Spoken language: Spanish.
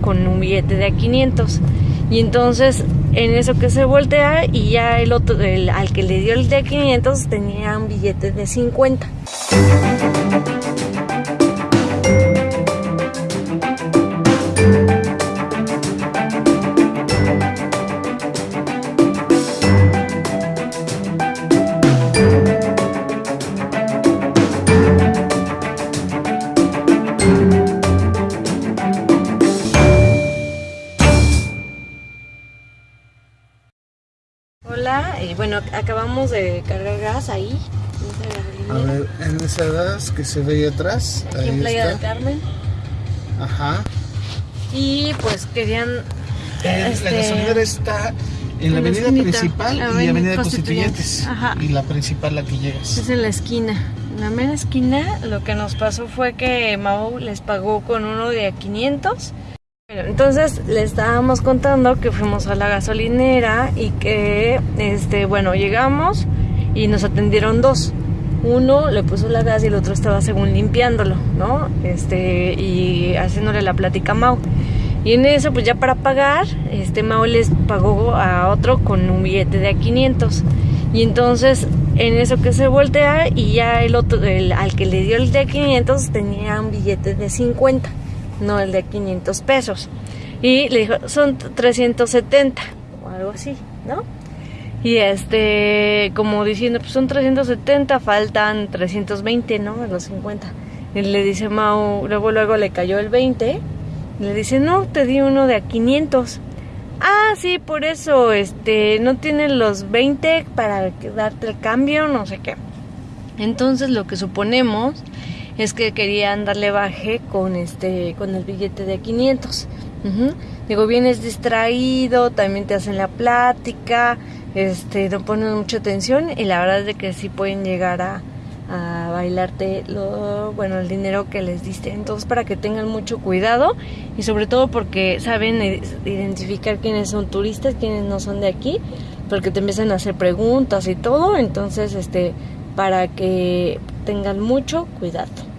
con un billete de a 500. Y entonces en eso que se voltea y ya el otro, el, al que le dio el de 500 tenía un billete de 50. Hola, y bueno, acabamos de cargar gas ahí. A ver, en esa gas que se ve ahí atrás. Aquí en ahí Playa del. Carmen. Ajá. Y pues querían. Eh, este, La gasolinera está en en la la avenida esquinita, principal y Avenida avenida Constituyentes. Constituyentes. Ajá. Y la principal la que llegas. Es en la esquina. En la mera esquina, lo que nos pasó fue que Mau les pagó con uno de a 500. Entonces le estábamos contando que fuimos a la gasolinera y que, este, bueno, llegamos y nos atendieron dos. Uno le puso la gas y el otro estaba según limpiándolo, ¿no? Este, y haciéndole la plática a Mau. Y en eso, pues ya para pagar, este Mau les pagó a otro con un billete de a 500. Y entonces, en eso que se voltea y ya el otro, el, al que le dio el de a 500 tenía un billete de 50, no el de 500 pesos. Y le dijo, son 370 o algo así, ¿no? Y este, como diciendo, pues son 370, faltan 320, ¿no? De los 50. Y le dice Mau, luego luego le cayó el 20. y le dice, no, te di uno de a 500. Ah, sí, por eso, este, no tienes los 20 para darte el cambio, no sé qué. Entonces lo que suponemos es que querían darle baje con este, con el billete de 500. Ujú. Digo, vienes distraído, también te hacen la plática, este, no ponen mucha atención y la verdad es de que sí pueden llegar a, a bailarte lo, bueno, el dinero que les diste. Entonces, para que tengan mucho cuidado y sobre todo porque saben identificar quiénes son turistas, quiénes no son de aquí, porque te empiezan a hacer preguntas y todo. Entonces, este, para que tengan mucho cuidado.